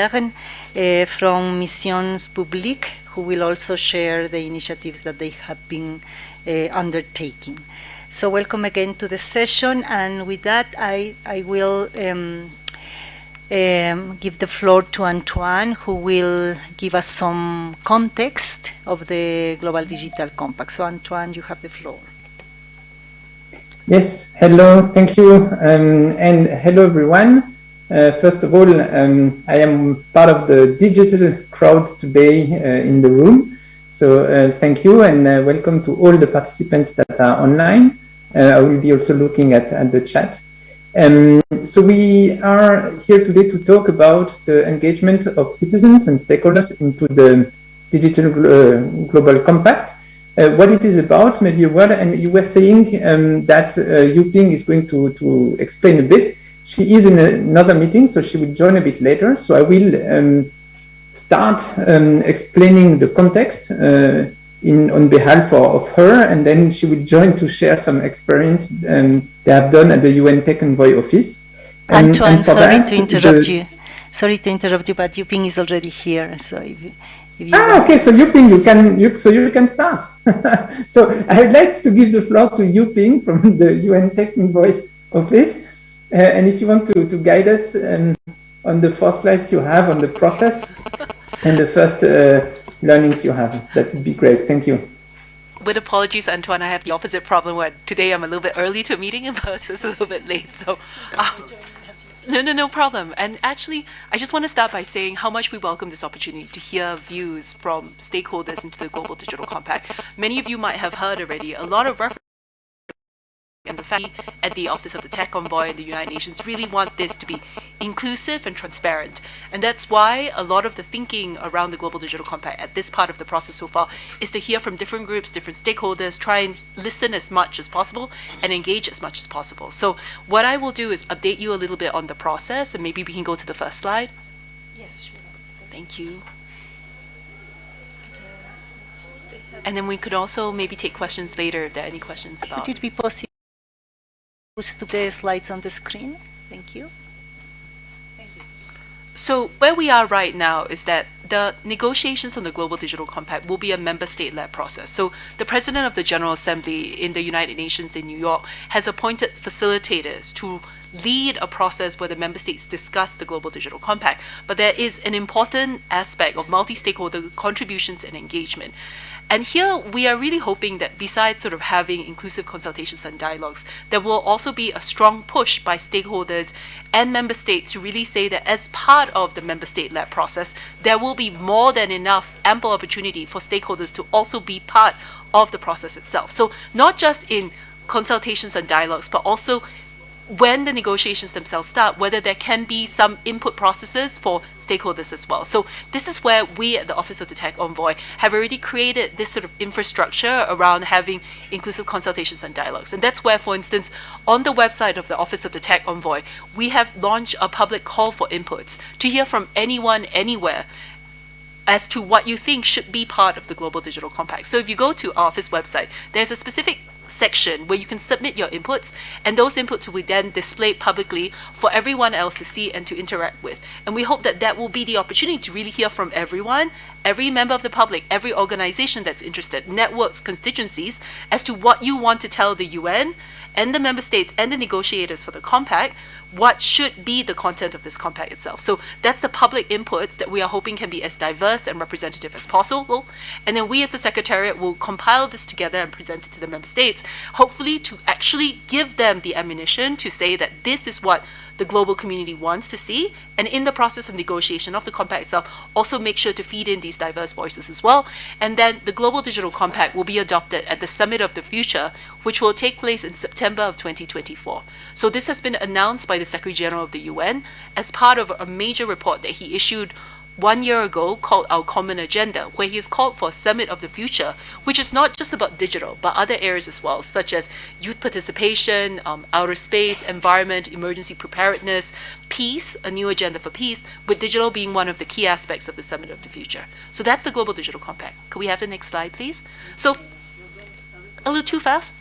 uh, from Missions Publiques, who will also share the initiatives that they have been uh, undertaking. So welcome again to the session, and with that, I, I will um, um, give the floor to Antoine, who will give us some context of the Global Digital Compact. So Antoine, you have the floor. Yes, hello, thank you, um, and hello everyone. Uh, first of all, um, I am part of the digital crowd today uh, in the room. So uh, thank you and uh, welcome to all the participants that are online. Uh, I will be also looking at, at the chat. Um, so we are here today to talk about the engagement of citizens and stakeholders into the Digital uh, Global Compact. what it is about, maybe a word, and you were saying um, that uh, Yuping is going to, to explain a bit. She is in another meeting, so she will join a bit later. So I will um, start um, explaining the context uh, in on behalf of, of, her, and then she will join to share some experience um, they have done at the UN Tech Envoy office. Um, Antoine, sorry that, to interrupt the, you. Sorry to interrupt you, but Yuping is already here, so if, if you ah, okay. So Yuping, you can you so you can start. so I would like to give the floor to Yuping from the UN Tech Envoy office. Uh, and if you want to, to guide us um, on the four slides you have on the process and the first uh, learnings you have, that would be great. Thank you. With apologies, Antoine, I have the opposite problem where today I'm a little bit early to a meeting and versus a little bit late. So, um, no, no, no problem. And actually, I just want to start by saying how much we welcome this opportunity to hear views from stakeholders into the Global Digital Compact. Many of you might have heard already a lot of reference and the fact at the Office of the Tech Envoy and the United Nations really want this to be inclusive and transparent. And that's why a lot of the thinking around the Global Digital Compact at this part of the process so far is to hear from different groups, different stakeholders, try and listen as much as possible and engage as much as possible. So what I will do is update you a little bit on the process and maybe we can go to the first slide. Yes, sure. Thank you. And then we could also maybe take questions later if there are any questions about. Would it be possible to the slides on the screen. Thank you. Thank you. So where we are right now is that the negotiations on the Global Digital Compact will be a member state-led process. So the President of the General Assembly in the United Nations in New York has appointed facilitators to lead a process where the member states discuss the Global Digital Compact. But there is an important aspect of multi-stakeholder contributions and engagement. And here we are really hoping that besides sort of having inclusive consultations and dialogues, there will also be a strong push by stakeholders and member states to really say that as part of the member state-led process, there will be more than enough ample opportunity for stakeholders to also be part of the process itself. So not just in consultations and dialogues, but also when the negotiations themselves start, whether there can be some input processes for stakeholders as well. So this is where we at the Office of the Tech Envoy have already created this sort of infrastructure around having inclusive consultations and dialogues. And that's where, for instance, on the website of the Office of the Tech Envoy, we have launched a public call for inputs to hear from anyone, anywhere, as to what you think should be part of the Global Digital Compact. So if you go to our office website, there's a specific section where you can submit your inputs and those inputs will be then displayed publicly for everyone else to see and to interact with. And we hope that that will be the opportunity to really hear from everyone, every member of the public, every organization that's interested, networks, constituencies, as to what you want to tell the UN and the member states and the negotiators for the compact what should be the content of this compact itself. So that's the public inputs that we are hoping can be as diverse and representative as possible. And then we as the Secretariat will compile this together and present it to the member states, hopefully to actually give them the ammunition to say that this is what the global community wants to see. And in the process of negotiation of the compact itself, also make sure to feed in these diverse voices as well. And then the Global Digital Compact will be adopted at the Summit of the Future, which will take place in September of 2024. So this has been announced by the Secretary General of the UN as part of a major report that he issued one year ago called Our Common Agenda, where he has called for a summit of the future, which is not just about digital, but other areas as well, such as youth participation, um, outer space, environment, emergency preparedness, peace, a new agenda for peace, with digital being one of the key aspects of the summit of the future. So that's the Global Digital Compact. Could we have the next slide, please? So, a little too fast?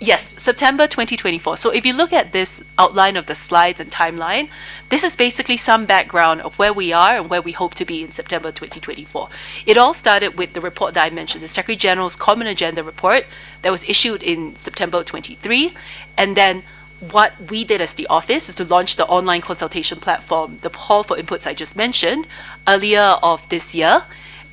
Yes, September 2024. So if you look at this outline of the slides and timeline, this is basically some background of where we are and where we hope to be in September 2024. It all started with the report that I mentioned, the Secretary General's Common Agenda report that was issued in September 23. And then what we did as the office is to launch the online consultation platform, the call for inputs I just mentioned, earlier of this year.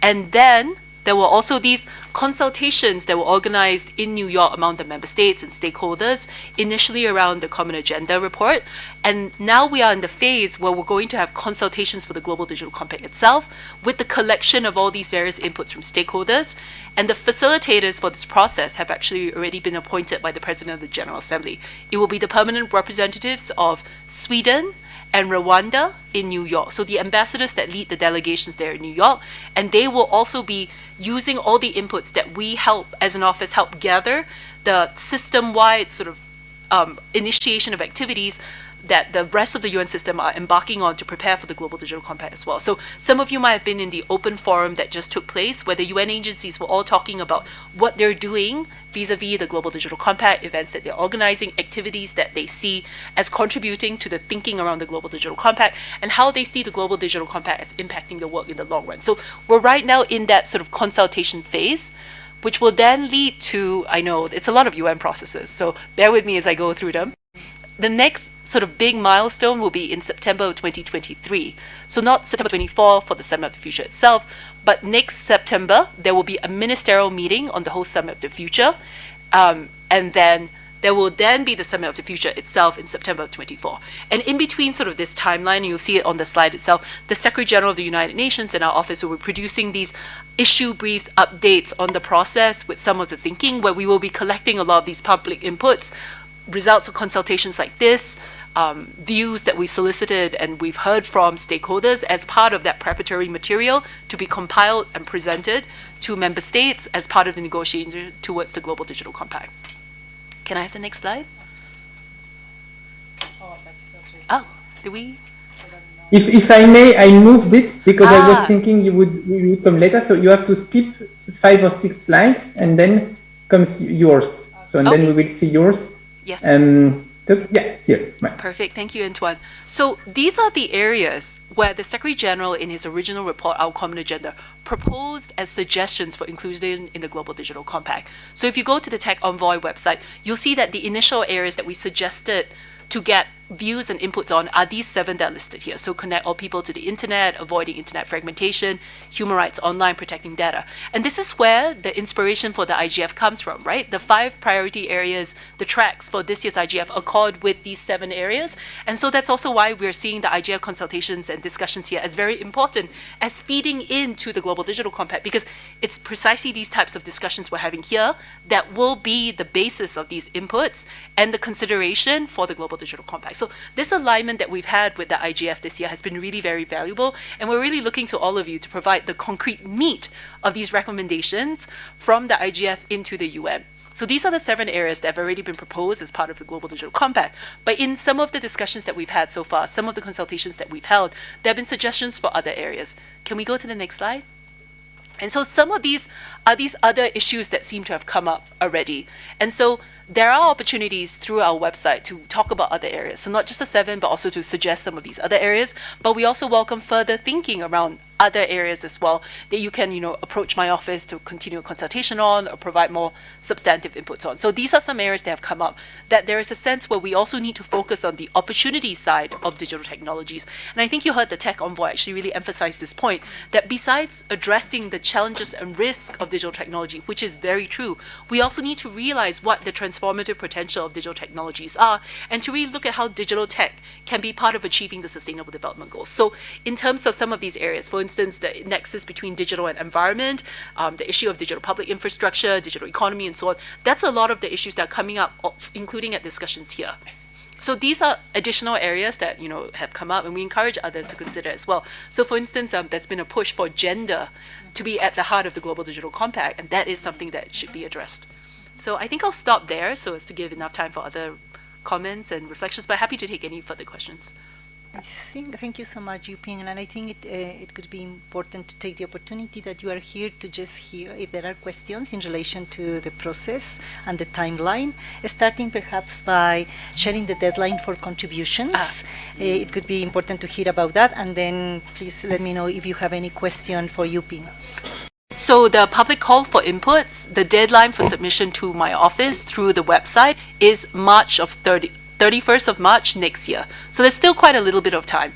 And then there were also these consultations that were organized in New York among the member states and stakeholders, initially around the Common Agenda report. And now we are in the phase where we're going to have consultations for the Global Digital Compact itself with the collection of all these various inputs from stakeholders. And the facilitators for this process have actually already been appointed by the President of the General Assembly. It will be the permanent representatives of Sweden, and Rwanda in New York. So the ambassadors that lead the delegations there in New York, and they will also be using all the inputs that we help as an office help gather the system-wide sort of um, initiation of activities that the rest of the UN system are embarking on to prepare for the Global Digital Compact as well. So some of you might have been in the open forum that just took place where the UN agencies were all talking about what they're doing vis-a-vis the Global Digital Compact, events that they're organizing, activities that they see as contributing to the thinking around the Global Digital Compact, and how they see the Global Digital Compact as impacting the work in the long run. So we're right now in that sort of consultation phase which will then lead to, I know it's a lot of UN processes, so bear with me as I go through them the next sort of big milestone will be in September of 2023. So not September 24 for the Summit of the Future itself, but next September, there will be a ministerial meeting on the whole Summit of the Future. Um, and then there will then be the Summit of the Future itself in September of 24. And in between sort of this timeline, you'll see it on the slide itself, the Secretary General of the United Nations and our office will be producing these issue briefs, updates on the process with some of the thinking, where we will be collecting a lot of these public inputs results of consultations like this, um, views that we solicited and we've heard from stakeholders as part of that preparatory material to be compiled and presented to member states as part of the negotiation towards the Global Digital Compact. Can I have the next slide? Oh, that's oh do we? If, if I may, I moved it because ah. I was Ah. thinking you would, you would come later. So you have to skip five or six slides and then comes yours. So and then we will see yours. Yes. Um, so, yeah, here. Right. Perfect. Thank you, Antoine. So these are the areas where the Secretary General, in his original report, Our Common Agenda, proposed as suggestions for inclusion in the Global Digital Compact. So if you go to the Tech Envoy website, you'll see that the initial areas that we suggested to get views and inputs on are these seven that are listed here. So connect all people to the internet, avoiding internet fragmentation, human rights online, protecting data. And this is where the inspiration for the IGF comes from, right? The five priority areas, the tracks for this year's IGF accord with these seven areas. And so that's also why we're seeing the IGF consultations and discussions here as very important as feeding into the Global Digital Compact because it's precisely these types of discussions we're having here that will be the basis of these inputs and the consideration for the Global Digital Compact. So this alignment that we've had with the IGF this year has been really very valuable, and we're really looking to all of you to provide the concrete meat of these recommendations from the IGF into the UN. So these are the seven areas that have already been proposed as part of the Global Digital Compact. But in some of the discussions that we've had so far, some of the consultations that we've held, there have been suggestions for other areas. Can we go to the next slide? And so some of these are these other issues that seem to have come up already. And so there are opportunities through our website to talk about other areas. So not just the seven, but also to suggest some of these other areas. But we also welcome further thinking around other areas as well that you can, you know, approach my office to continue a consultation on or provide more substantive inputs on. So these are some areas that have come up that there is a sense where we also need to focus on the opportunity side of digital technologies. And I think you heard the Tech Envoy actually really emphasize this point that besides addressing the challenges and risk of digital technology, which is very true, we also need to realize what the transformative potential of digital technologies are and to really look at how digital tech can be part of achieving the sustainable development goals. So in terms of some of these areas, for instance, the nexus between digital and environment, um, the issue of digital public infrastructure, digital economy, and so on, that's a lot of the issues that are coming up, including at discussions here. So these are additional areas that you know have come up, and we encourage others to consider as well. So, for instance, um, there's been a push for gender to be at the heart of the Global Digital Compact, and that is something that should be addressed. So, I think I'll stop there so as to give enough time for other comments and reflections. But happy to take any further questions. I think, thank you so much, Yuping, and I think it, uh, it could be important to take the opportunity that you are here to just hear if there are questions in relation to the process and the timeline, starting perhaps by sharing the deadline for contributions. Ah. Uh, it could be important to hear about that, and then please let me know if you have any question for Yuping. So the public call for inputs, the deadline for submission to my office through the website is March of 30, 31st of March next year. So there's still quite a little bit of time.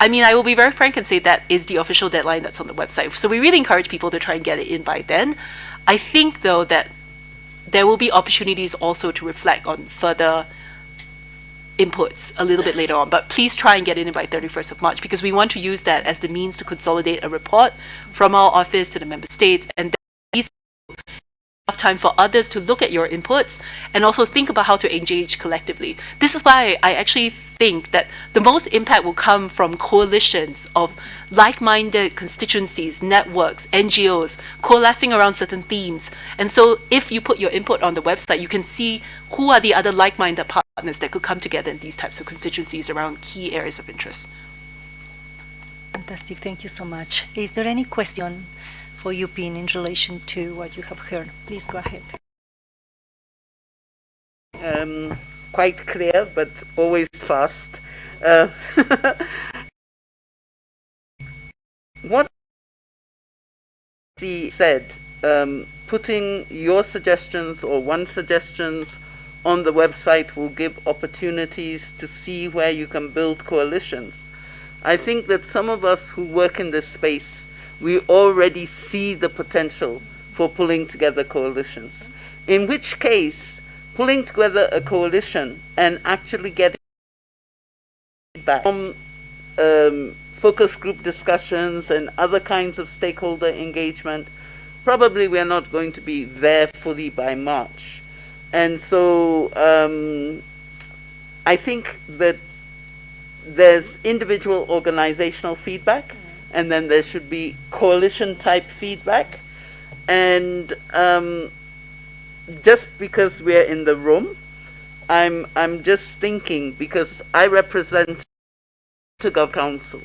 I mean, I will be very frank and say that is the official deadline that's on the website. So we really encourage people to try and get it in by then. I think though that there will be opportunities also to reflect on further inputs a little bit later on, but please try and get in by 31st of March because we want to use that as the means to consolidate a report from our office to the member states and then enough time for others to look at your inputs and also think about how to engage collectively. This is why I actually think that the most impact will come from coalitions of like-minded constituencies, networks, NGOs, coalescing around certain themes. And so if you put your input on the website, you can see who are the other like-minded partners that could come together in these types of constituencies around key areas of interest. Fantastic, thank you so much. Is there any question for Yuping in relation to what you have heard? Please go ahead. um, quite clear, but always fast. Uh, what he said, um, putting your suggestions or one suggestions on the website will give opportunities to see where you can build coalitions. I think that some of us who work in this space, we already see the potential for pulling together coalitions. In which case, pulling together a coalition and actually getting feedback from um, focus group discussions and other kinds of stakeholder engagement, probably we're not going to be there fully by March. And so um, I think that there's individual organizational feedback, and then there should be coalition type feedback. And um, just because we're in the room, I'm I'm just thinking because I represent the Gov Council,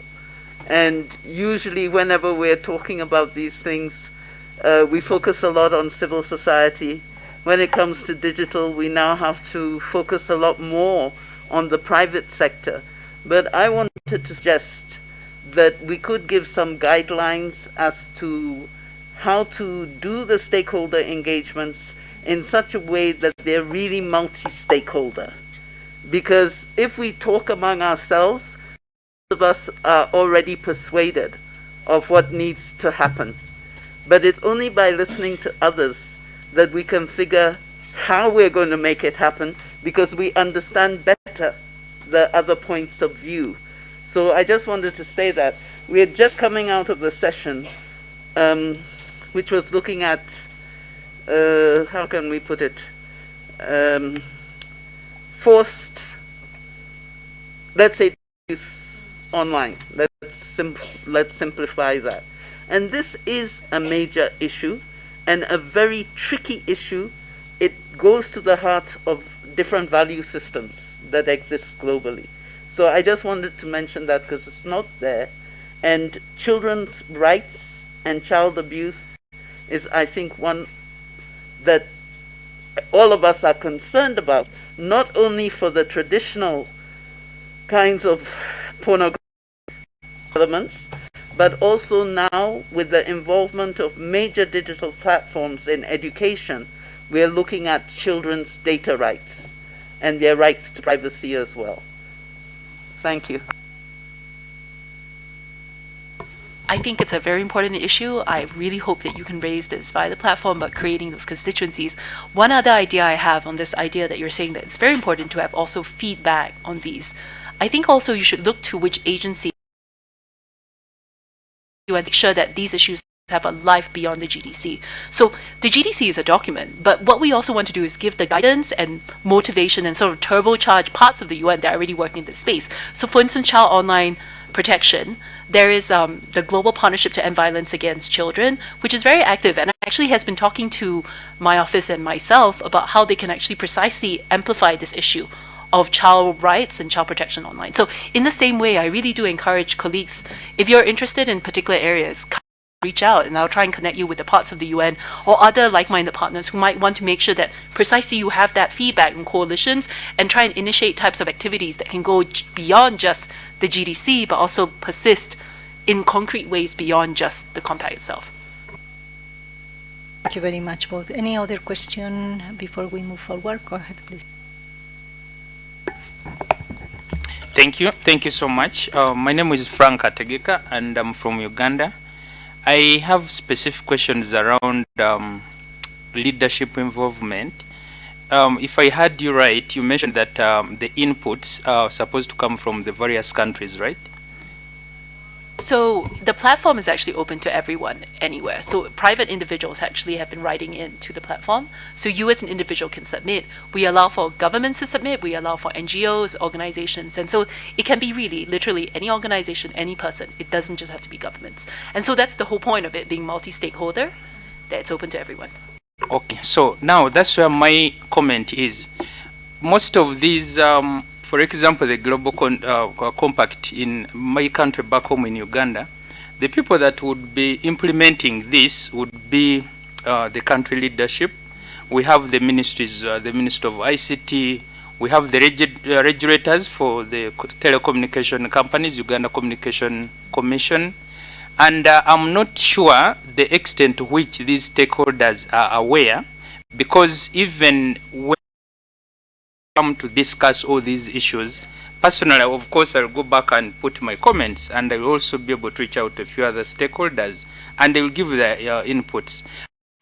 and usually whenever we're talking about these things, uh, we focus a lot on civil society. When it comes to digital, we now have to focus a lot more on the private sector. But I wanted to suggest that we could give some guidelines as to how to do the stakeholder engagements in such a way that they're really multi-stakeholder. Because if we talk among ourselves, most of us are already persuaded of what needs to happen. But it's only by listening to others that we can figure how we're going to make it happen because we understand better the other points of view. So I just wanted to say that we're just coming out of the session, um, which was looking at uh, how can we put it, um, forced, let's say, use online. Let's, sim let's simplify that. And this is a major issue and a very tricky issue. It goes to the heart of different value systems that exist globally. So I just wanted to mention that because it's not there. And children's rights and child abuse is, I think, one that all of us are concerned about, not only for the traditional kinds of pornography elements, but also now with the involvement of major digital platforms in education, we are looking at children's data rights and their rights to privacy as well. Thank you. I think it's a very important issue. I really hope that you can raise this via the platform, but creating those constituencies. One other idea I have on this idea that you're saying that it's very important to have also feedback on these. I think also you should look to which agency you and make sure that these issues have a life beyond the GDC. So the GDC is a document, but what we also want to do is give the guidance and motivation and sort of turbocharge parts of the UN that are already working in this space. So for instance, child online protection, there is um, the Global Partnership to End Violence Against Children, which is very active and actually has been talking to my office and myself about how they can actually precisely amplify this issue of child rights and child protection online. So in the same way, I really do encourage colleagues, if you're interested in particular areas, reach out and I'll try and connect you with the parts of the UN or other like-minded partners who might want to make sure that precisely you have that feedback and coalitions and try and initiate types of activities that can go beyond just the GDC but also persist in concrete ways beyond just the compact itself. Thank you very much both. Any other question before we move forward? Go ahead, please. Thank you. Thank you so much. Uh, my name is Frank Ategeka and I'm from Uganda. I have specific questions around um, leadership involvement. Um, if I heard you right, you mentioned that um, the inputs are supposed to come from the various countries, right? So the platform is actually open to everyone anywhere. So private individuals actually have been writing in to the platform. So you as an individual can submit. We allow for governments to submit. We allow for NGOs, organizations. And so it can be really, literally any organization, any person. It doesn't just have to be governments. And so that's the whole point of it being multi-stakeholder, that it's open to everyone. Okay, so now that's where my comment is. Most of these, um, for example, the Global Con- uh, Compact in my country back home in Uganda, the people that would be implementing this would be uh, the country leadership. We have the ministries, uh, the Minister of ICT, we have the uh, regulators for the co- telecommunication companies, Uganda Communication Commission, and uh, I'm not sure the extent to which these stakeholders are aware, because even when come to discuss all these issues, personally, of course, I'll go back and put my comments, and I will also be able to reach out to a few other stakeholders, and they will give their uh, inputs.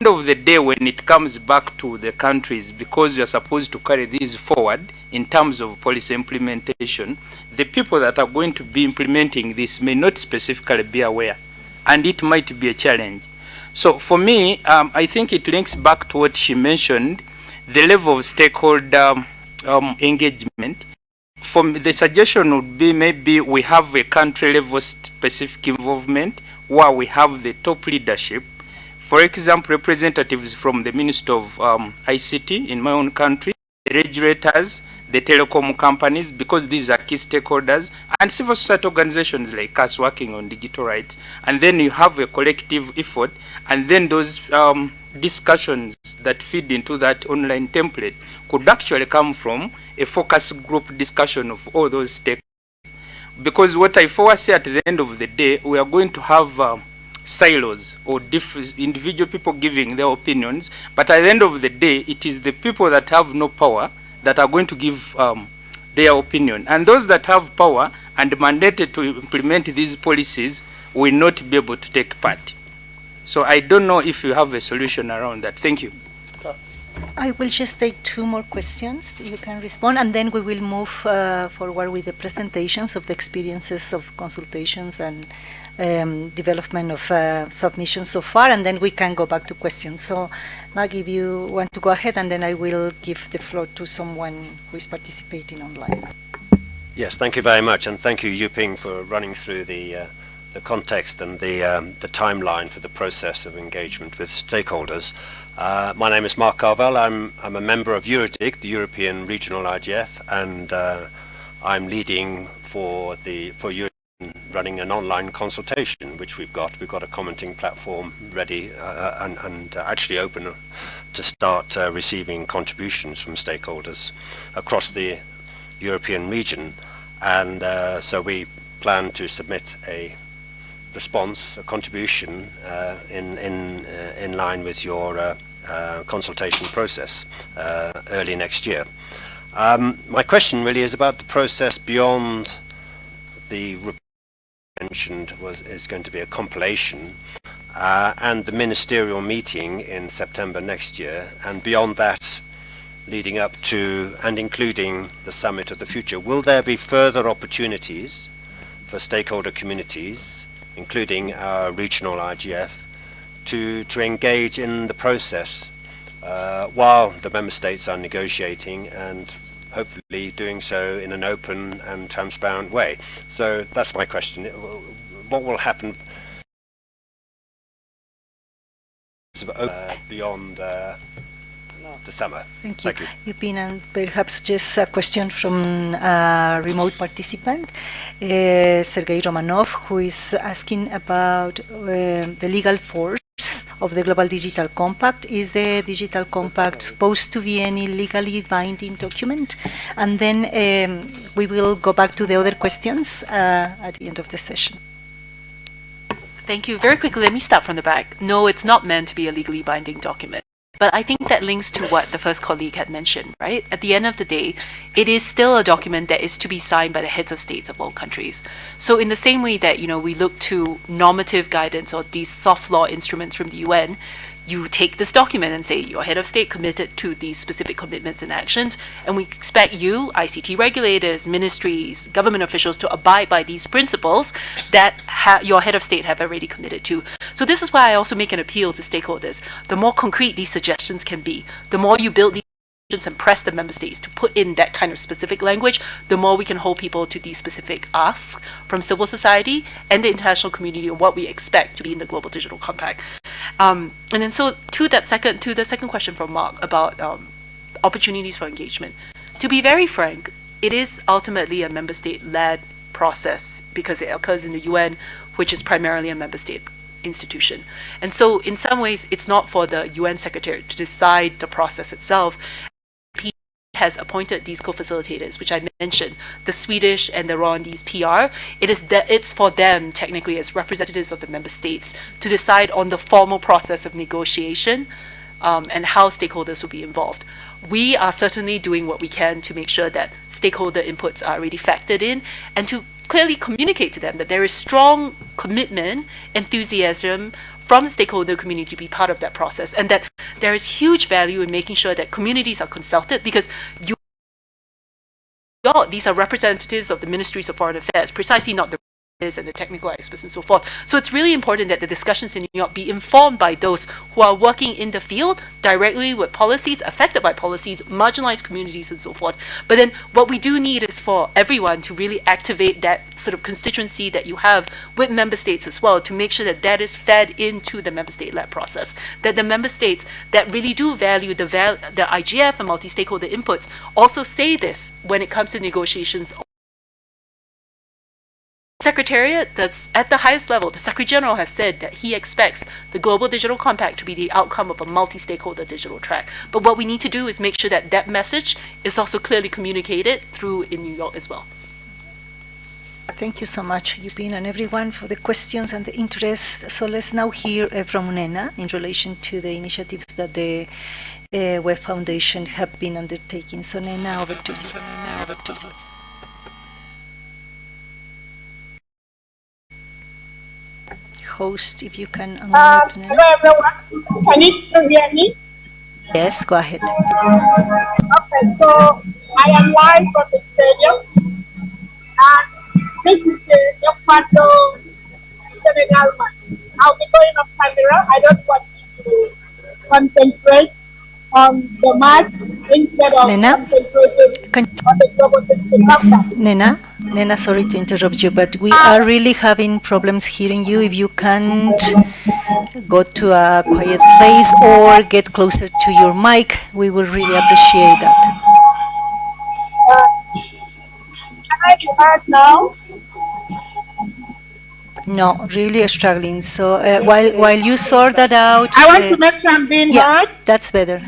End of the day, when it comes back to the countries, because you're supposed to carry these forward in terms of policy implementation, the people that are going to be implementing this may not specifically be aware and it might be a challenge. So for me, um, I think it links back to what she mentioned, the level of stakeholder um, engagement. For me, the suggestion would be maybe we have a country level specific involvement where we have the top leadership. For example, representatives from the Minister of um, ICT in my own country, the regulators, the telecom companies, because these are key stakeholders, and civil society organizations like us working on digital rights. And then you have a collective effort, and then those um, discussions that feed into that online template could actually come from a focus group discussion of all those stakeholders. Because what I foresee at the end of the day, we are going to have uh, silos or individual people giving their opinions, but at the end of the day, it is the people that have no power that are going to give um, their opinion. And those that have power and mandated to implement these policies will not be able to take part. So I don't know if you have a solution around that. Thank you. I will just take two more questions. You can respond, and then we will move uh, forward with the presentations of the experiences of consultations and um, development of uh, submissions so far, and then we can go back to questions. So, Maggie, if you want to go ahead, and then I will give the floor to someone who is participating online. Yes, thank you very much, and thank you, Yuping, for running through the uh, the context and the um, the timeline for the process of engagement with stakeholders. Uh, my name is Mark Carvell. I'm I'm a member of Eurodig, the European Regional IGF, and uh, I'm leading for the for Eurodig running an online consultation, which we've got. We've got a commenting platform ready uh, and, and actually open to start uh, receiving contributions from stakeholders across the European region. And uh, so we plan to submit a response, a contribution uh, in, in, uh, in line with your uh, consultation process early next year. Um, my question really is about the process beyond the mentioned was is going to be a compilation uh, and the ministerial meeting in September next year and beyond that leading up to and including the summit of the future will there be further opportunities for stakeholder communities including our regional IGF to to engage in the process uh, while the member states are negotiating and hopefully doing so in an open and transparent way. So that's my question. What will happen uh, beyond uh, the summer. Thank you. Thank you. Yuping, and perhaps just a question from a remote participant, uh, Sergei Romanov, who is asking about uh, the legal force of the Global Digital Compact. Is the Digital Compact supposed to be any legally binding document? And then um, we will go back to the other questions uh, at the end of the session. Thank you. Very quickly, let me start from the back. No, it's not meant to be a legally binding document. But I think that links to what the first colleague had mentioned, right? At the end of the day, it is still a document that is to be signed by the heads of states of all countries. So in the same way that, you know, we look to normative guidance or these soft law instruments from the UN, you take this document and say your head of state committed to these specific commitments and actions, and we expect you, ICT regulators, ministries, government officials, to abide by these principles that your head of state have already committed to. So this is why I also make an appeal to stakeholders. The more concrete these suggestions can be, the more you build these and press the member states to put in that kind of specific language, the more we can hold people to these specific asks from civil society and the international community of what we expect to be in the global digital compact. Um, and then so to that second to the second question from Mark about um, opportunities for engagement. To be very frank, it is ultimately a member state led process because it occurs in the UN, which is primarily a member state institution. And so in some ways, it's not for the UN secretary to decide the process itself has appointed these co-facilitators, which I mentioned, the Swedish and the Rwandese PR. It is it's for them, technically, as representatives of the member states, to decide on the formal process of negotiation um, and how stakeholders will be involved. We are certainly doing what we can to make sure that stakeholder inputs are already factored in and to clearly communicate to them that there is strong commitment, enthusiasm from the stakeholder community to be part of that process and that there is huge value in making sure that communities are consulted because you these are representatives of the ministries of foreign affairs precisely not the is and the technical experts and so forth. So it's really important that the discussions in New York be informed by those who are working in the field directly with policies, affected by policies, marginalized communities and so forth. But then what we do need is for everyone to really activate that sort of constituency that you have with member states as well to make sure that that is fed into the member state-led process. That the member states that really do value the, val the IGF and multi-stakeholder inputs also say this when it comes to negotiations Secretariat that's at the highest level, the Secretary General has said that he expects the Global Digital Compact to be the outcome of a multi-stakeholder digital track. But what we need to do is make sure that that message is also clearly communicated through in New York as well. Thank you so much, Yuping, and everyone for the questions and the interest. So let's now hear uh, from Nnenna in relation to the initiatives that the uh, Web Foundation have been undertaking. So Nnenna, over to you. So, Nnenna, over to you. Host, if you can unmute. Uh, hello, everyone. Can you still hear me? Yes, go ahead. Okay, so I am live from the stadium. And this is the Japato Senegal match. I'll be going off camera. I don't want you to concentrate on the match instead of Nnenna? concentrating Can on the global Nnenna? Nnenna, sorry to interrupt you, but we are really having problems hearing you. If you can't go to a quiet place or get closer to your mic, we will really appreciate that. Uh, can I be heard now? No, really struggling. So uh, while while you sort that out, I want uh, to make sure I'm being yeah, heard. that's better.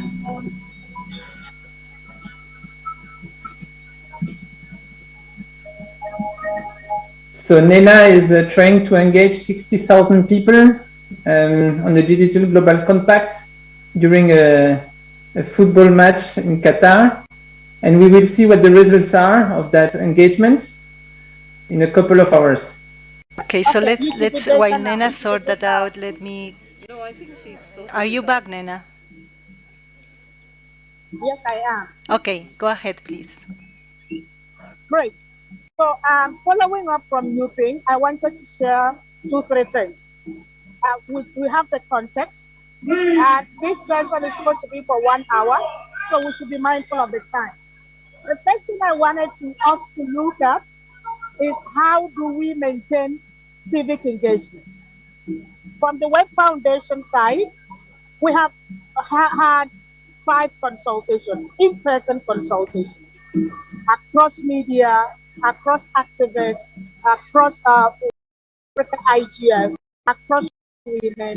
So Nnenna is uh, trying to engage 60,000 people um, on the Digital Global Compact during a, a, football match in Qatar. And we will see what the results are of that engagement in a couple of hours. Okay, so let's, let's while Nnenna sort that out, let me... No, I think she's... Are you back, Nnenna? Yes, I am. Okay, go ahead, please. Great. So um, following up from Yuping, I wanted to share two, three things. Uh, we, we have the context, and this session is supposed to be for one hour, so we should be mindful of the time. The first thing I wanted to us to look at is how do we maintain civic engagement? From the Web Foundation side, we have ha had five consultations, in-person consultations, across media, across activists, across uh, IGF, across women,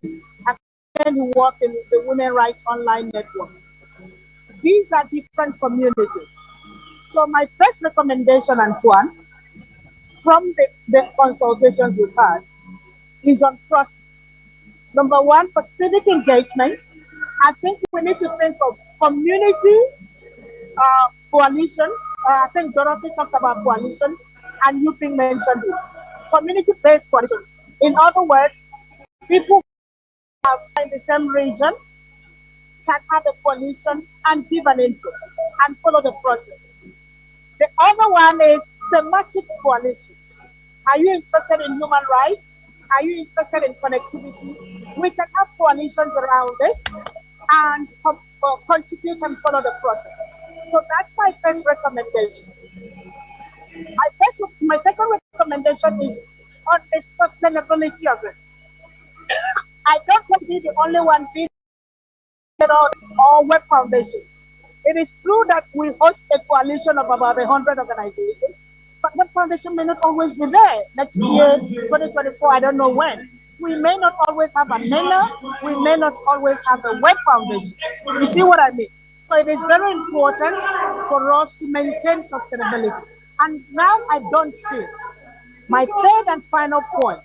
men who work in the Women Rights Online Network. These are different communities. So my first recommendation, Antoine, from the, the consultations we've had, is on process. Number one, for civic engagement, I think we need to think of community uh, coalitions. Uh, I think Dorothy talked about coalitions, and you mentioned it. Community-based coalitions. In other words, people in the same region can have a coalition and give an input and follow the process. The other one is thematic coalitions. Are you interested in human rights? Are you interested in connectivity? We can have coalitions around this and uh, contribute and follow the process. So that's my first recommendation. My first, my second recommendation is on the sustainability of it. I don't want to be the only one being or Web Foundation. It is true that we host a coalition of about 100 organizations, but Web Foundation may not always be there. Next year, 2024, I don't know when. We may not always have a Nnenna, we may not always have a Web Foundation. You see what I mean? So it is very important for us to maintain sustainability. And now I don't see it. My third and final point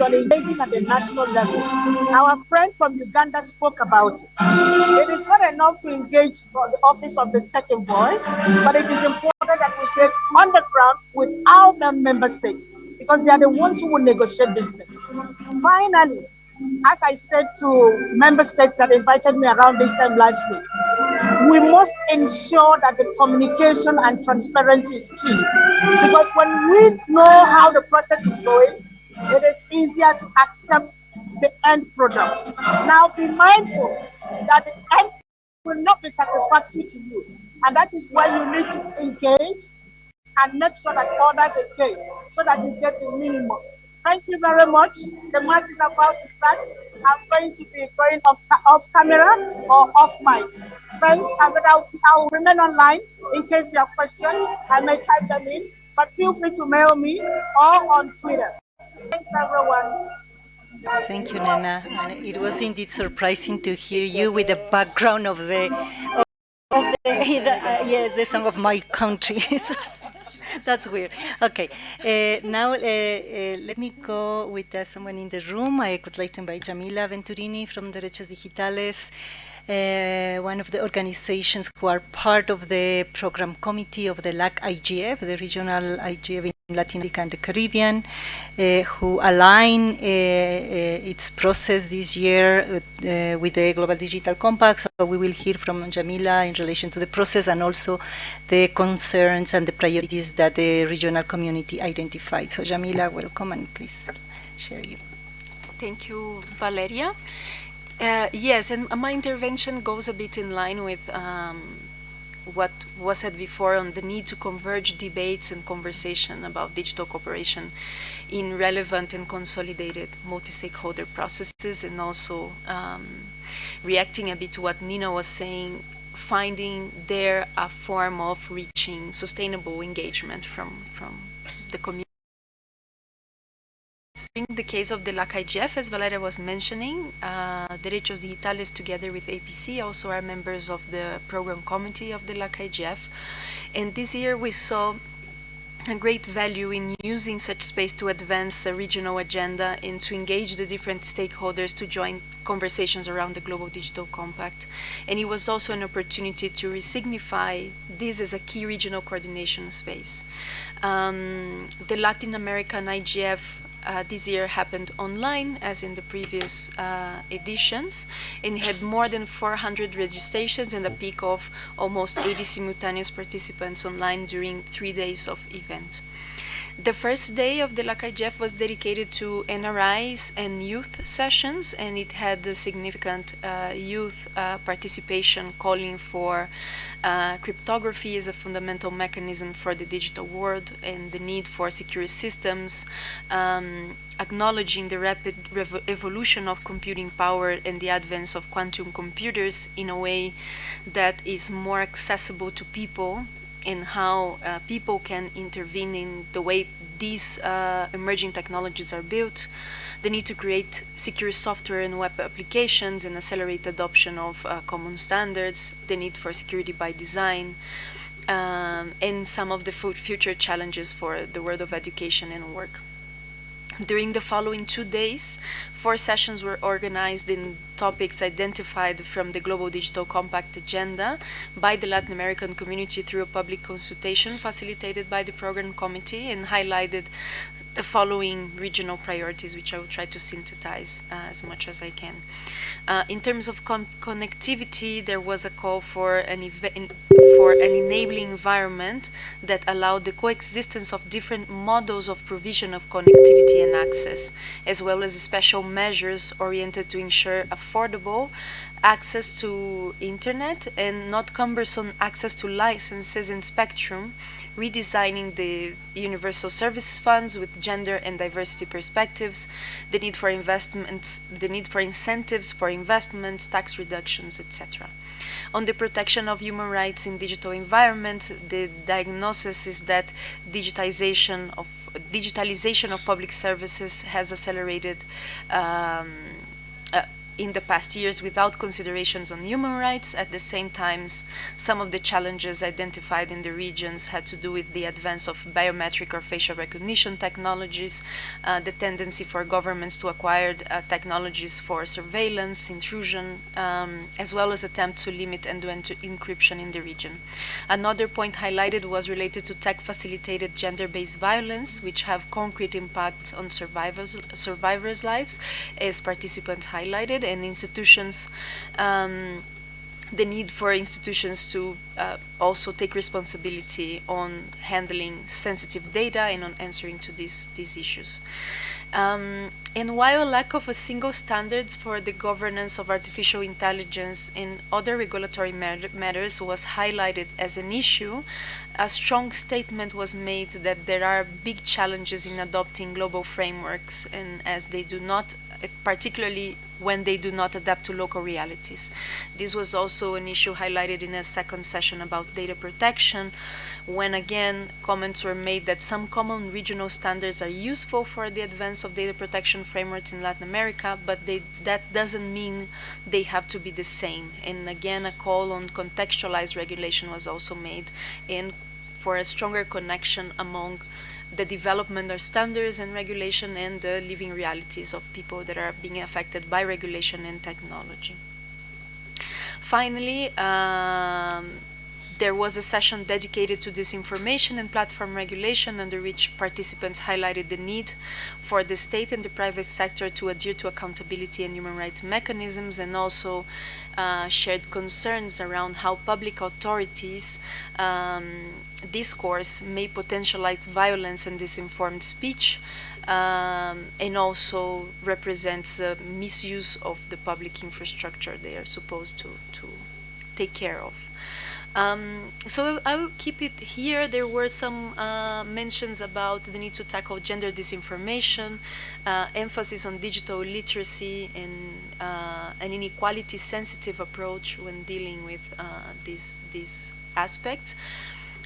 engaging at the national level. Our friend from Uganda spoke about it. It is not enough to engage the office of the tech envoy, but it is important that we get on the ground with our member states because they are the ones who will negotiate these things. Finally, as I said to member states that invited me around this time last week, we must ensure that the communication and transparency is key. Because when we know how the process is going, it is easier to accept the end product. Now be mindful that the end will not be satisfactory to you. And that is why you need to engage and make sure that others engage so that you get the minimum. Thank you very much. The match is about to start. I'm going to be going off, off camera or off mic. Thanks, and I'll, I'll remain online in case you have questions. I may type them in, but feel free to mail me or on Twitter. Thanks, everyone. Thank you, Nana. And it was indeed surprising to hear you with the background of the, of, of the, uh, yes, the song of my country. That's weird. Okay, uh, now uh, uh, let me go with uh, someone in the room. I would like to invite Jamila Venturini from Derechos Digitales, uh, one of the organizations who are part of the program committee of the LAC IGF, the regional IGF in Latin America and the Caribbean, uh, who align uh, uh, its process this year uh, with the Global Digital Compact. So we will hear from Jamila in relation to the process and also the concerns and the priorities that the regional community identified. So Jamila, welcome and please share you. Thank you, Valeria. Uh, yes, and my intervention goes a bit in line with um, what was said before on the need to converge debates and conversation about digital cooperation in relevant and consolidated multi-stakeholder processes and also um, reacting a bit to what Nina was saying, finding there a form of reaching sustainable engagement from, from the community in the case of the LAC-IGF, as Valeria was mentioning, uh, Derechos Digitales together with APC also are members of the program committee of the LAC-IGF. And this year we saw a great value in using such space to advance a regional agenda and to engage the different stakeholders to join conversations around the Global Digital Compact. And it was also an opportunity to resignify this as a key regional coordination space. Um, the Latin American IGF uh, this year happened online as in the previous uh, editions and had more than 400 registrations and a peak of almost 80 simultaneous participants online during three days of event. The first day of the LAC-IGF was dedicated to NRIs and youth sessions, and it had a significant uh, youth uh, participation calling for uh, cryptography as a fundamental mechanism for the digital world and the need for secure systems, um, acknowledging the rapid evolution of computing power and the advance of quantum computers in a way that is more accessible to people and how uh, people can intervene in the way these uh, emerging technologies are built, the need to create secure software and web applications and accelerate adoption of uh, common standards, the need for security by design, um, and some of the future challenges for the world of education and work. During the following two days, four sessions were organized in topics identified from the Global Digital Compact agenda by the Latin American community through a public consultation facilitated by the program committee and highlighted the following regional priorities, which I will try to synthesize uh, as much as I can. Uh, in terms of connectivity, there was a call for an, for an enabling environment that allowed the coexistence of different models of provision of connectivity and access, as well as a special measures oriented to ensure affordable access to internet and not cumbersome access to licenses and spectrum redesigning the universal service funds with gender and diversity perspectives, the need for investments, the need for incentives for investments, tax reductions, etc. On the protection of human rights in digital environment, the diagnosis is that digitization of digitalization of public services has accelerated um, in the past years without considerations on human rights. At the same time, some of the challenges identified in the regions had to do with the advance of biometric or facial recognition technologies, uh, the tendency for governments to acquire uh, technologies for surveillance, intrusion, um, as well as attempts to limit end-to-end encryption in the region. Another point highlighted was related to tech-facilitated gender-based violence, which have concrete impact on survivors, survivors' lives, as participants highlighted, and institutions, um, the need for institutions to uh, also take responsibility on handling sensitive data and on answering to these, these issues. Um, and while a lack of a single standard for the governance of artificial intelligence in other regulatory matters was highlighted as an issue, a strong statement was made that there are big challenges in adopting global frameworks and as they do not particularly when they do not adapt to local realities. This was also an issue highlighted in a second session about data protection, when again comments were made that some common regional standards are useful for the advance of data protection frameworks in Latin America, but they, that doesn't mean they have to be the same. And again, a call on contextualized regulation was also made and for a stronger connection among the development of standards and regulation and the living realities of people that are being affected by regulation and technology. Finally, um, there was a session dedicated to disinformation and platform regulation under which participants highlighted the need for the state and the private sector to adhere to accountability and human rights mechanisms and also uh, shared concerns around how public authorities um, discourse may potentialize violence and disinformed speech um, and also represents misuse of the public infrastructure they are supposed to, to take care of. Um, so I will keep it here. There were some uh, mentions about the need to tackle gender disinformation, uh, emphasis on digital literacy, and uh, an inequality-sensitive approach when dealing with uh, these these aspects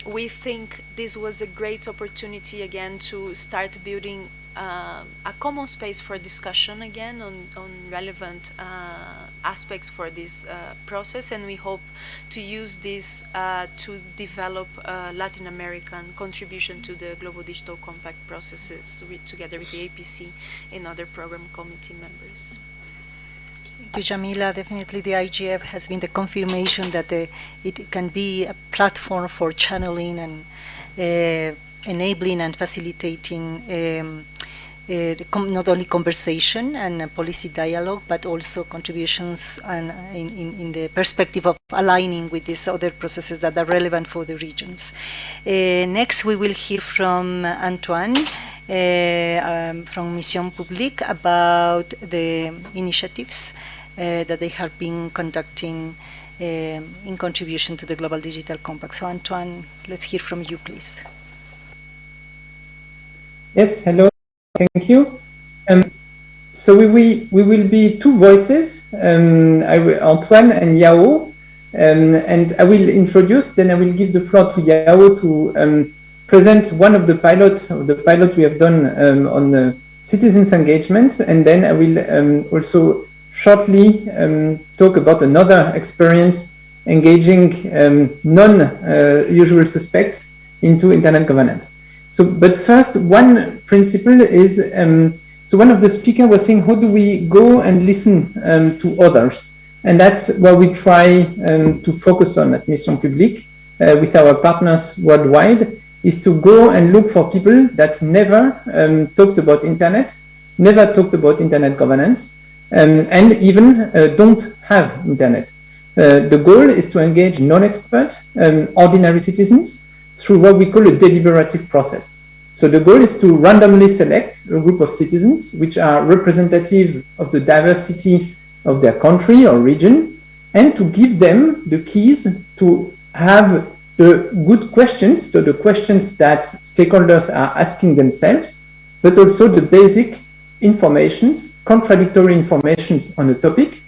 we think this was a great opportunity again to start building uh, a common space for discussion again on, on relevant uh, aspects for this uh, process and we hope to use this uh, to develop Latin American contribution to the Global Digital Compact processes with, together with the APC and other program committee members. You, Jamila. Definitely the IGF has been the confirmation that the, it can be a platform for channeling and uh, enabling and facilitating um, the not only conversation and policy dialogue, but also contributions and in, in, in, the perspective of aligning with these other processes that are relevant for the regions. next, we will hear from Antoine. Uh, um, from Mission Publique about the initiatives uh, that they have been conducting uh, in contribution to the Global Digital Compact. So Antoine, let's hear from you, please. Yes, hello, thank you. Um, so we, we, we will be two voices, um, Antoine and Yao, um, and I will introduce, then I will give the floor to Yao to um, present one of the pilot, the pilot we have done um, on the citizens engagement, and then I will um, also shortly um, talk about another experience engaging um, non-usual uh, suspects into internet governance. So, but first, one principle is, um, so one of the speakers was saying, how do we go and listen to others? And that's what we try to focus on at Mission Publique uh, with our partners worldwide is to go and look for people that never um, talked about internet, never talked about internet governance, um, and even uh, don't have internet. Uh, the goal is to engage non-expert, um, ordinary citizens through what we call a deliberative process. So the goal is to randomly select a group of citizens which are representative of the diversity of their country or region and to give them the keys to have the good questions, so the questions that stakeholders are asking themselves, but also the basic informations, contradictory informations on a topic,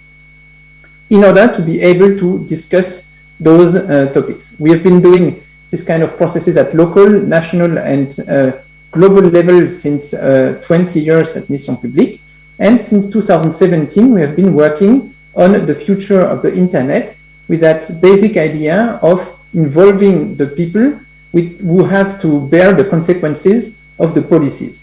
in order to be able to discuss those uh, topics. We have been doing this kind of processes at local, national, and uh, global level since uh, 20 years at Mission Publique. And since 2017, we have been working on the future of the internet with that basic idea of involving the people with, who have to bear the consequences of the policies.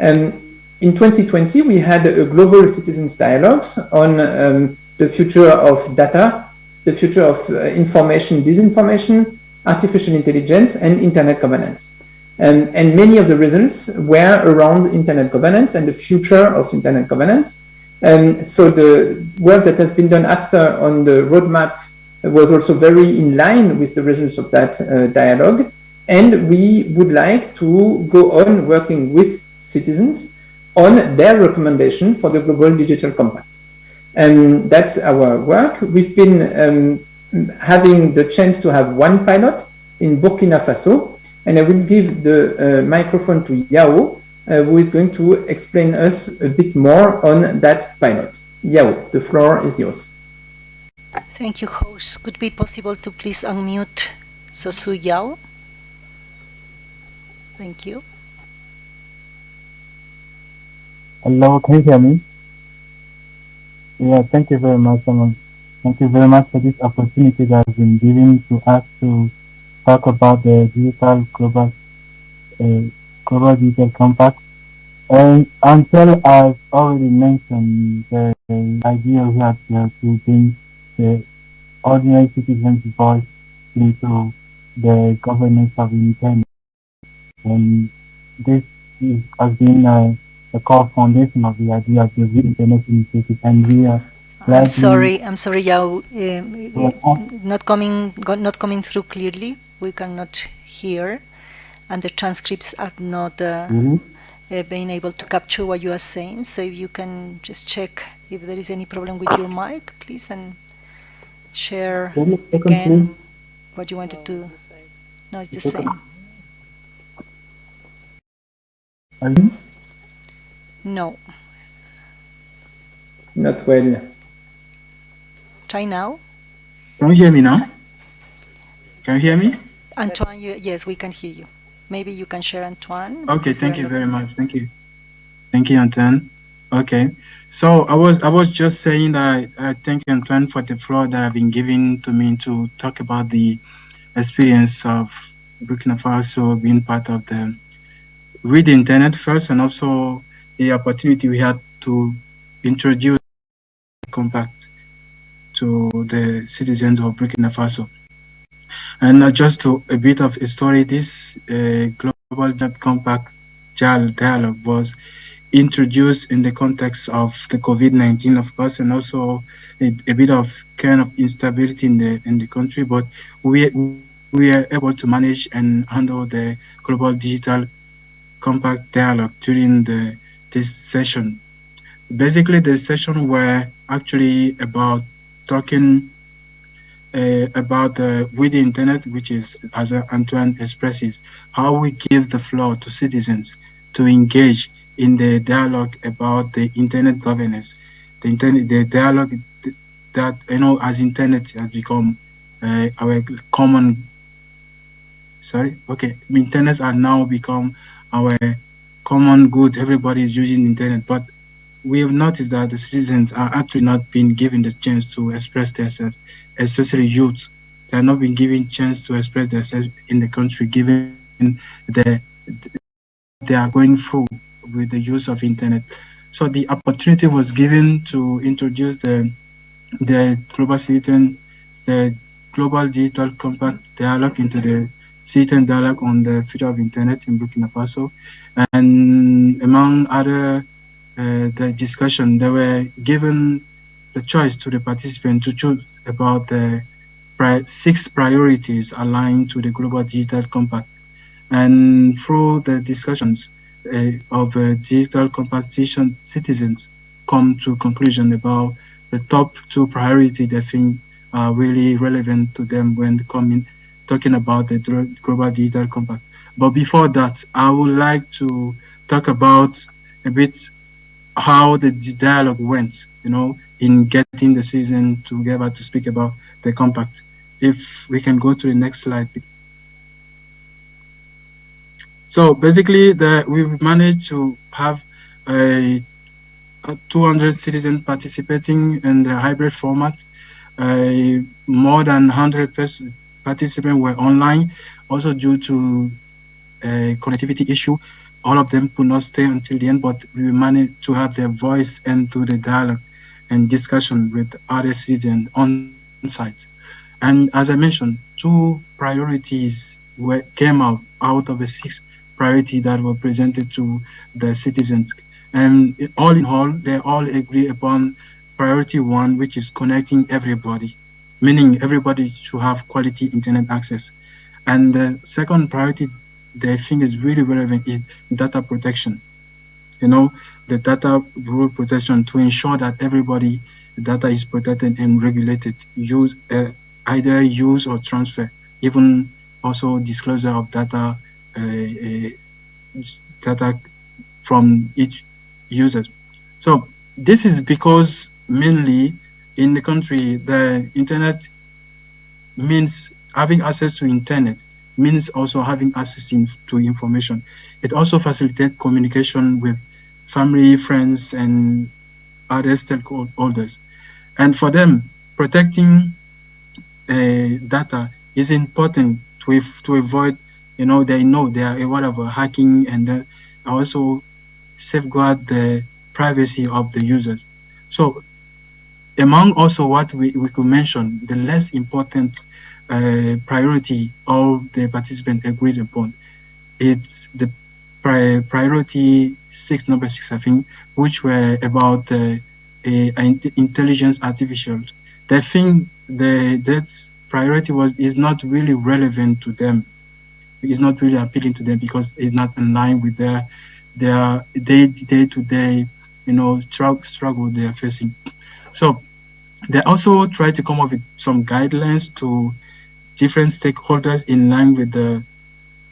Um, in 2020, we had a global citizens dialogues on um, the future of data, the future of uh, information, disinformation, artificial intelligence, and internet governance. And many of the results were around internet governance and the future of internet governance. So the work that has been done after on the roadmap was also very in line with the results of that uh, dialogue. And we would like to go on working with citizens on their recommendation for the Global Digital Compact. And that's our work. We've been um, having the chance to have one pilot in Burkina Faso, and I will give the uh, microphone to Yao, uh, who is going to explain us a bit more on that pilot. Yao, the floor is yours. Thank you, host. Could it be possible to please unmute Sosu Yao? Thank you. Hello, can you hear me? Yeah, thank you very much, Simon. Thank you very much for this opportunity that has been given to us to talk about the digital global uh, global digital compact. And until I've already mentioned the idea we have to bring the ordinary citizens' voice into the governance of the. And this is, has been a, a core foundation of the idea of the internet initiative. And we are I'm sorry, I'm sorry, Yao. Uh, not coming, not coming through clearly. We cannot hear, and the transcripts are not uh, mm -hmm. uh, being able to capture what you are saying. So if you can just check if there is any problem with your mic, please, and share again what you wanted to. No, it's the same. No. Not well. Try now. Can you hear me now? Can you hear me? Antoine, you, yes, we can hear you. Maybe you can share Antoine. Okay, thank you very much. Thank you. Thank you, Antoine. Okay, so I was I was just saying that I thank Antoine for the floor that I've been given to me to talk about the experience of Burkina Faso being part of the read the internet first and also the opportunity we had to introduce compact to the citizens of Burkina Faso. And just to, a bit of a story, this uh, global compact dialogue was introduced in the context of the COVID-19, of course, and also a, a, bit of kind of instability in the in the country. But we we are able to manage and handle the global digital compact dialogue during the this session. Basically, the session were actually about talking uh, about the with the internet, which is as Antoine expresses, how we give the floor to citizens to engage in the dialogue about the internet governance, the internet, the dialogue that you know as internet has become uh, our common. Sorry, okay, internet has now become our common good. Everybody is using internet, but we have noticed that the citizens are actually not being given the chance to express themselves, especially youth. They are not being given chance to express themselves in the country, given the they are going through with the use of internet. So the opportunity was given to introduce the the global citizen, the global digital compact dialogue into the citizen dialogue on the future of internet in Burkina Faso, and among other uh, the discussion, they were given the choice to the participant to choose about the pri six priorities aligned to the global digital compact, and through the discussions, of uh, digital competition citizens come to conclusion about the top two priority they think are really relevant to them when coming talking about the global digital compact. But before that, I would like to talk about a bit how the dialogue went, you know, in getting the citizen together to speak about the compact. If we can go to the next slide. So basically, the, we've managed to have a, a 200 citizens participating in the hybrid format. Uh, more than 100 participants were online, also due to a connectivity issue. All of them could not stay until the end, but we managed to have their voice into the dialogue and discussion with other citizens on site. And as I mentioned, two priorities were, came out out of the six priority that were presented to the citizens. And all in all, they all agree upon priority one, which is connecting everybody, meaning everybody should have quality internet access. And the second priority they think is really relevant is data protection. You know, the data rule protection to ensure that everybody data is protected and regulated, use uh, either use or transfer, even also disclosure of data data from each user. So this is because mainly in the country, the internet means having access to internet means also having access in, to information. It also facilitates communication with family, friends, and other stakeholders. And for them, protecting uh, data is important to, to avoid you know, they know they are of hacking and also safeguard the privacy of the users. So among also what we, we could mention, the less important uh, priority all the participants agreed upon, it's the pri priority six, number six, I think, which were about uh, intelligence artificial. They think the that priority was is not really relevant to them is not really appealing to them because it's not in line with their their day day to day you know struggle struggle they are facing. So they also try to come up with some guidelines to different stakeholders in line with the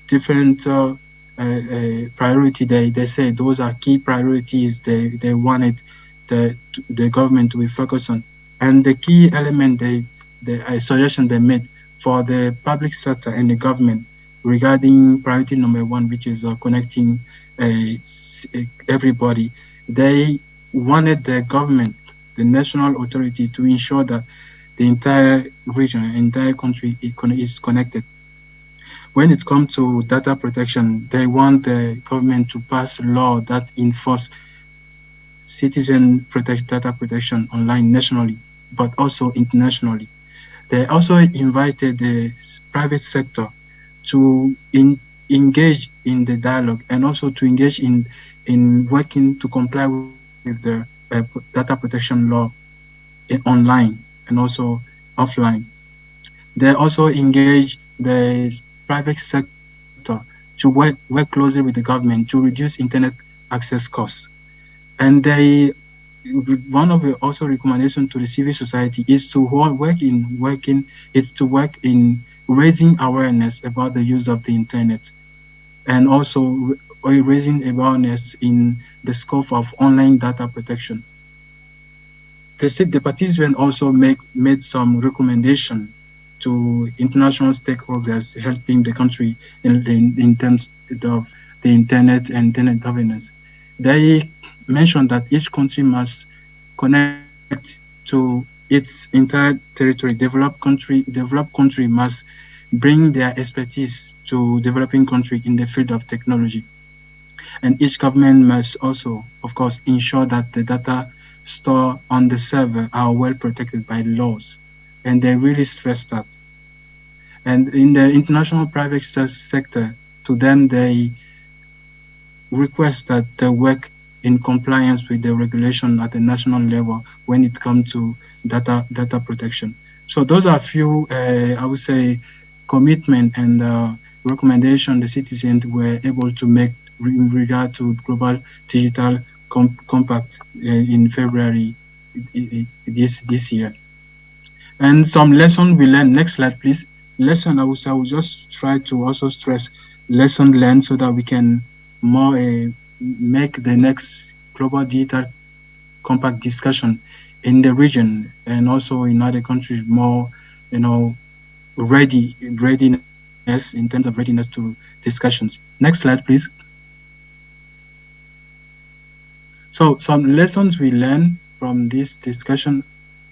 different uh, uh, uh, priority they, they say those are key priorities they, they wanted the, the government to be focused on. And the key element they, the suggestion they made for the public sector and the government regarding priority number one, which is uh, connecting uh, everybody, they wanted the government, the national authority, to ensure that the entire region, entire country is connected. When it comes to data protection, they want the government to pass a law that enforce citizen protect data protection online nationally, but also internationally. They also invited the private sector to in engage in the dialogue and also to engage in in working to comply with the uh, data protection law online and also offline. They also engage the private sector to work, work closely with the government to reduce internet access costs. And they, one of the also recommendation to the civil society is to work in working, is to work in raising awareness about the use of the internet and also uh, raising awareness in the scope of online data protection. The, the participants also make, made some recommendation to international stakeholders helping the country in, in, in terms of the internet and internet governance. They mentioned that each country must connect to its entire territory. Developed country, developed country must bring their expertise to developing country in the field of technology. And each government must also, of course, ensure that the data stored on the server are well protected by laws. And they really stress that. And in the international private sector, to them, they request that they work in compliance with the regulation at the national level when it comes to data data protection. So those are a few, uh, I would say, commitment and uh, recommendation the citizens were able to make in regard to global digital com compact uh, in February this this year. And some lesson we learned. Next slide, please. Lesson I will, I will just try to also stress lesson learned so that we can more uh, make the next global digital compact discussion in the region and also in other countries more, you know, ready readiness in terms of readiness to discussions. Next slide, please. So some lessons we learned from this discussion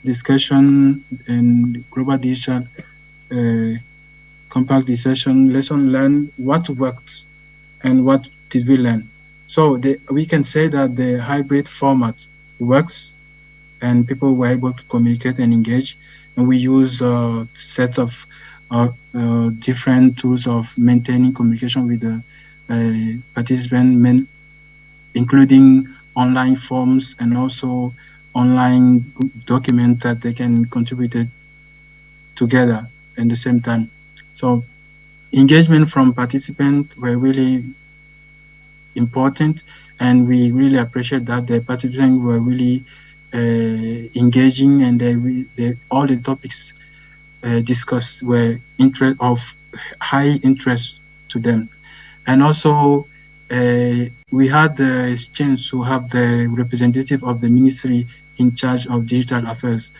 discussion in global digital uh, compact discussion lesson learned what worked and what did we learn. So the, we can say that the hybrid format works and people were able to communicate and engage and we use uh, sets of uh, uh, different tools of maintaining communication with the uh, participant, including online forms and also online documents that they can contribute together at the same time. So engagement from participants were really important and we really appreciate that the participants were really engaging and they, they, all the topics uh, discussed were interest of high interest to them. And also uh, we had the chance to have the representative of the ministry in charge of digital affairs.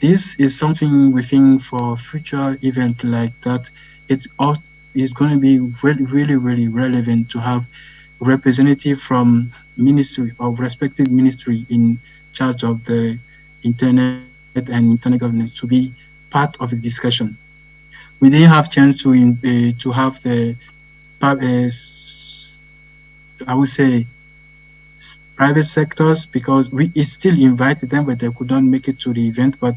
This is something we think for future event like that, it's is going to be really, really, really relevant to have representative from ministry of respective ministry in charge of the internet and internet governance to be part of the discussion. We didn't have chance to in, uh, to have the uh, I would say private sectors because we still invited them, but they could not make it to the event. But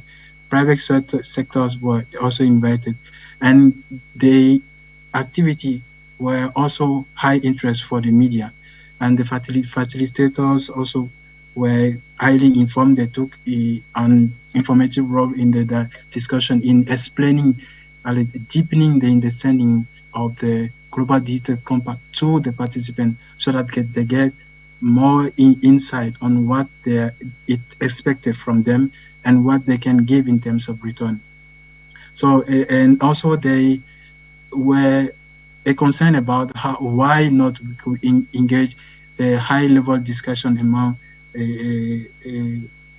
private sector, sectors were also invited, and the activity were also high interest for the media, and the facilitators also were highly informed. They took a, an informative role in the, the discussion in explaining, uh, deepening the understanding of the global digital compact to the participants so that they get more in insight on what they it expected from them and what they can give in terms of return. So, and also they were a concern about how, why not we could engage the high level discussion among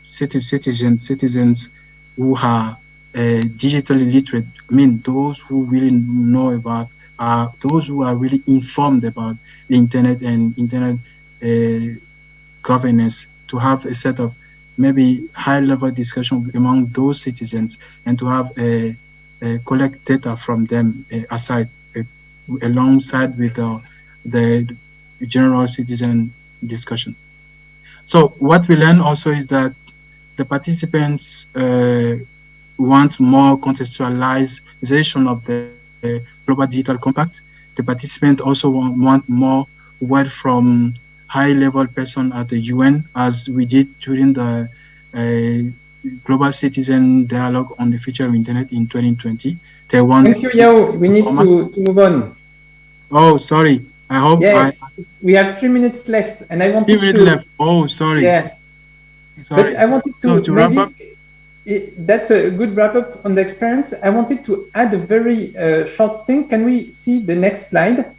citizens, citizens who are uh, digitally literate. I mean, those who really know about, uh, those who are really informed about the internet and internet uh, governance to have a set of maybe high level discussion among those citizens and to have a, collect data from them uh, aside uh, alongside with the general citizen discussion. So what we learn also is that the participants uh, want more contextualization of the uh, Global Digital Compact the participants also want, want more word from high-level person at the UN, as we did during the uh, Global Citizen Dialogue on the Future of Internet in 2020. They want Thank you, Yao. We need to, to move on. Oh, sorry. I hope yeah, I, we have three minutes left, and I wanted three minutes to, left. Oh, sorry. Yeah, sorry. But I wanted to, so to maybe, wrap up. It, that's a good wrap up on the experience. I wanted to add a very uh, short thing. Can we see the next slide?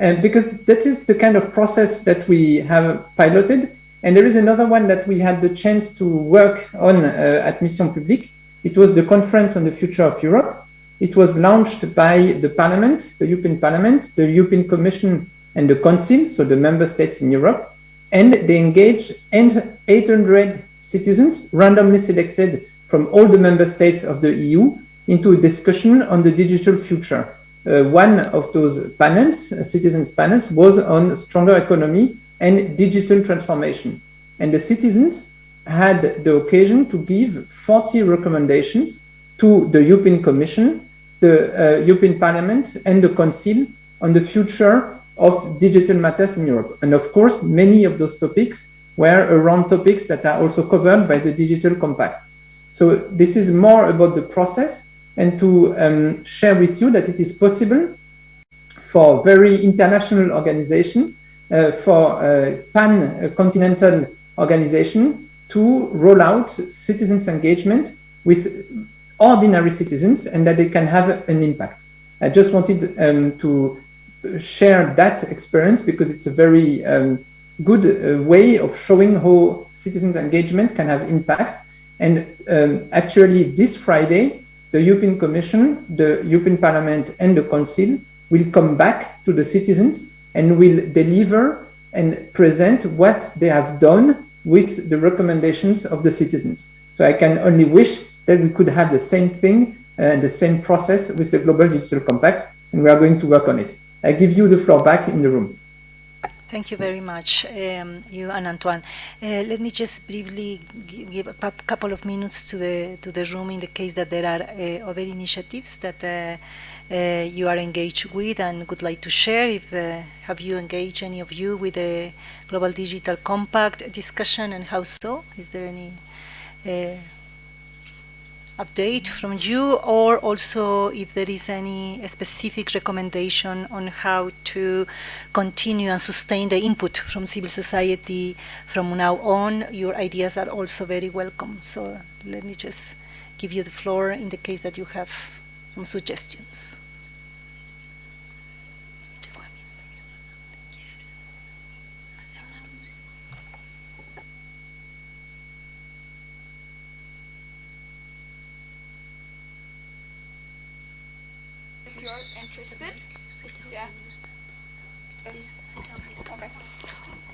Uh, because that is the kind of process that we have piloted. And there is another one that we had the chance to work on uh, at Mission Publique. It was the Conference on the Future of Europe. It was launched by the Parliament, the European Parliament, the European Commission, and the Council, so the member states in Europe. And they engaged 800 citizens randomly selected from all the member states of the EU into a discussion on the digital future. Uh, one of those panels, uh, citizens panels, was on stronger economy and digital transformation. And the citizens had the occasion to give 40 recommendations to the European Commission, the uh, European Parliament and the Council on the future of digital matters in Europe. And of course, many of those topics were around topics that are also covered by the Digital Compact. So this is more about the process and to um, share with you that it is possible for very international organization, uh, for uh, pan-continental organization to roll out citizens engagement with ordinary citizens and that they can have an impact. I just wanted um, to share that experience because it's a very um, good uh, way of showing how citizens engagement can have impact and um, actually this Friday, the European Commission, the European Parliament and the Council will come back to the citizens and will deliver and present what they have done with the recommendations of the citizens. So I can only wish that we could have the same thing and uh, the same process with the Global Digital Compact, and we are going to work on it. I give you the floor back in the room. Thank you very much, um, you and Antoine. Uh, let me just briefly give a couple of minutes to the to the room in the case that there are uh, other initiatives that uh, uh you are engaged with and would like to share. If the, have you engaged any of you with the Global Digital Compact discussion and how so? Is there any? Update from you or also if there is any specific recommendation on how to continue and sustain the input from civil society from now on. Your ideas are also very welcome. So let me just give you the floor in the case that you have some suggestions. Interested? Yeah. okay.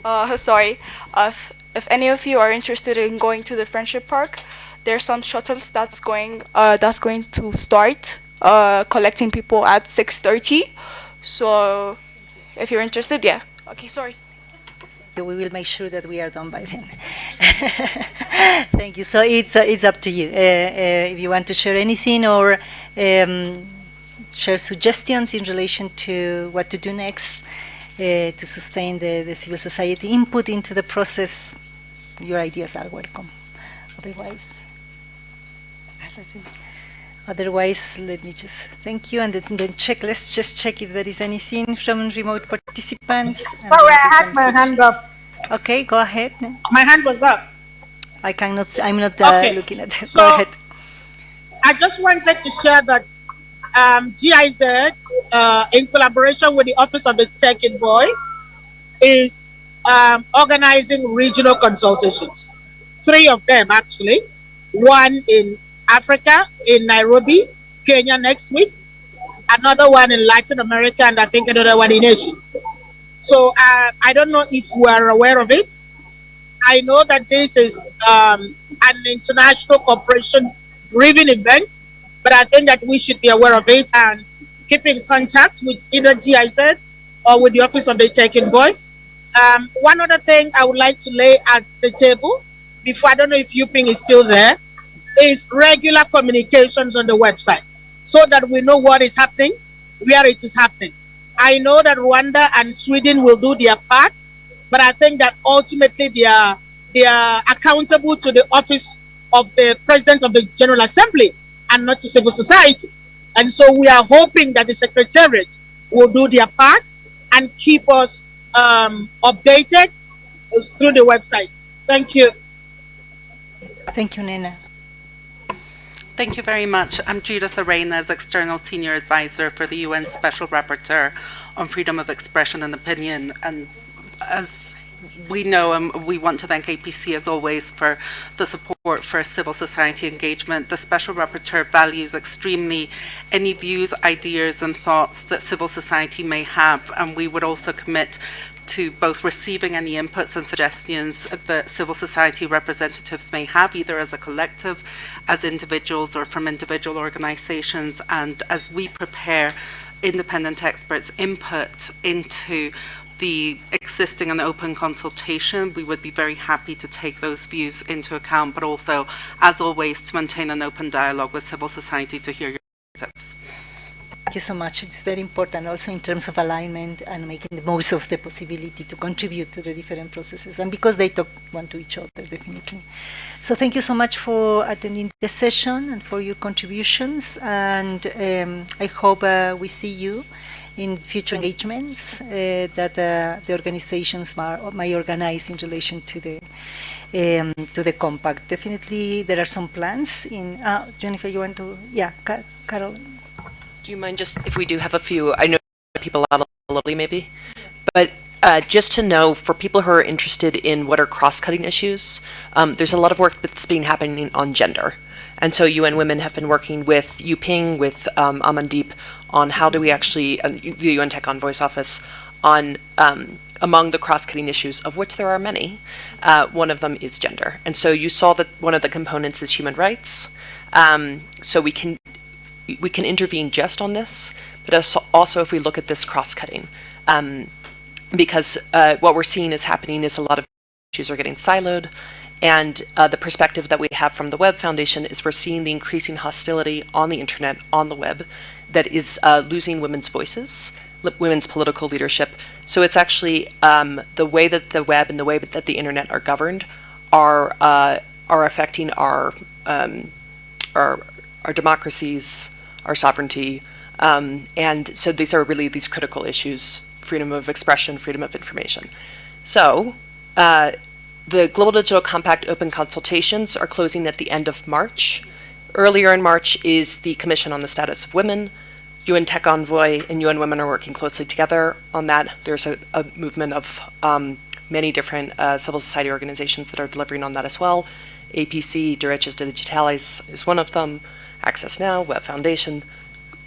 Uh, sorry. Uh, if, if any of you are interested in going to the Friendship Park, there's some shuttles that's going uh, that's going to start uh, collecting people at 6:30. So, if you're interested, yeah. Okay, sorry. We will make sure that we are done by then. Thank you. So it's uh, it's up to you. Uh, uh, if you want to share anything or um, share suggestions in relation to what to do next uh, to sustain the, the civil society input into the process, your ideas are welcome. Otherwise, as I said, otherwise, let me just thank you and then, then check. Let's just check if there is anything from remote participants. Sorry, I had my hand up. Okay, go ahead. My hand was up. I cannot. I'm not uh, okay. looking at it. So, go ahead. I just wanted to share that um, GIZ, uh, in collaboration with the Office of the Tech Envoy, is um, organizing regional consultations. Three of them, actually. One in Africa, in Nairobi, Kenya next week. Another one in Latin America, and I think another one in Asia. So uh, I don't know if you are aware of it. I know that this is um, an international cooperation driven event but I think that we should be aware of it and keep in contact with either GIZ or with the Office of the Tech Envoy. Um, one other thing I would like to lay at the table, before I don't know if Yuping is still there, is regular communications on the website so that we know what is happening, where it is happening. I know that Rwanda and Sweden will do their part, but I think that ultimately they are they are accountable to the office of the President of the General Assembly and not to civil society. And so we are hoping that the Secretariat will do their part and keep us um, updated through the website. Thank you. Thank you, Nnenna. Thank you very much. I'm Judith Arenas, External Senior Advisor for the UN Special Rapporteur on Freedom of Expression and Opinion. And as we know, and um, we want to thank APC as always for the support for civil society engagement. The Special Rapporteur values extremely any views, ideas, and thoughts that civil society may have, and we would also commit to both receiving any inputs and suggestions that civil society representatives may have, either as a collective, as individuals, or from individual organizations. And as we prepare independent experts' input into the existing and open consultation, we would be very happy to take those views into account, but also, as always, to maintain an open dialogue with civil society to hear your perspectives. Thank you so much. It's very important also in terms of alignment and making the most of the possibility to contribute to the different processes and because they talk one to each other, definitely. So thank you so much for attending the session and for your contributions. And um, I hope uh, we see you in future engagements uh, that uh, the organizations may organize in relation to the um, to the compact. Definitely, there are some plans. In uh, Jennifer, you want to? Yeah, Carol. Do you mind just, if we do have a few, I know people out little maybe, but uh, just to know for people who are interested in what are cross-cutting issues, um, there's a lot of work that's been happening on gender. And so UN Women have been working with Yuping, with um, Amandeep, on how do we actually, uh, the UN Tech Envoy's office, on um, among the cross-cutting issues, of which there are many, uh, one of them is gender. And so you saw that one of the components is human rights. Um, so we can we can intervene just on this, but also if we look at this cross-cutting. Um, because uh, what we're seeing is happening is a lot of issues are getting siloed, and uh, the perspective that we have from the Web Foundation is we're seeing the increasing hostility on the internet, on the web, that is uh, losing women's voices, women's political leadership. So it's actually um, the way that the web and the way that the internet are governed are uh, are affecting our um, our our democracies, our sovereignty. Um, and so these are really these critical issues, freedom of expression, freedom of information. So uh, the Global Digital Compact open consultations are closing at the end of March. Earlier in March is the Commission on the Status of Women. UN Tech Envoy and UN Women are working closely together on that. There's a, a movement of um, many different uh, civil society organizations that are delivering on that as well. APC, Derechos Digitales is one of them. Access Now, Web Foundation,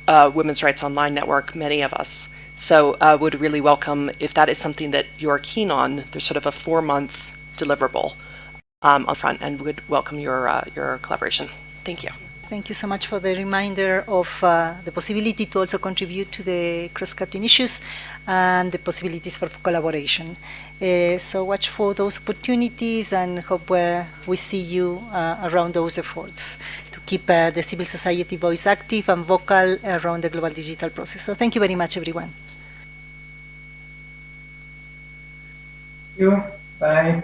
uh, Women's Rights Online Network, many of us. So uh, would really welcome, if that is something that you're keen on, there's sort of a four-month deliverable um, on front and would welcome your, uh, your collaboration. Thank you. Thank you so much for the reminder of uh, the possibility to also contribute to the cross-cutting issues and the possibilities for collaboration. Uh, so watch for those opportunities and hope uh, we see you uh, around those efforts to keep uh, the civil society voice active and vocal around the global digital process. So thank you very much, everyone. Thank you. Bye.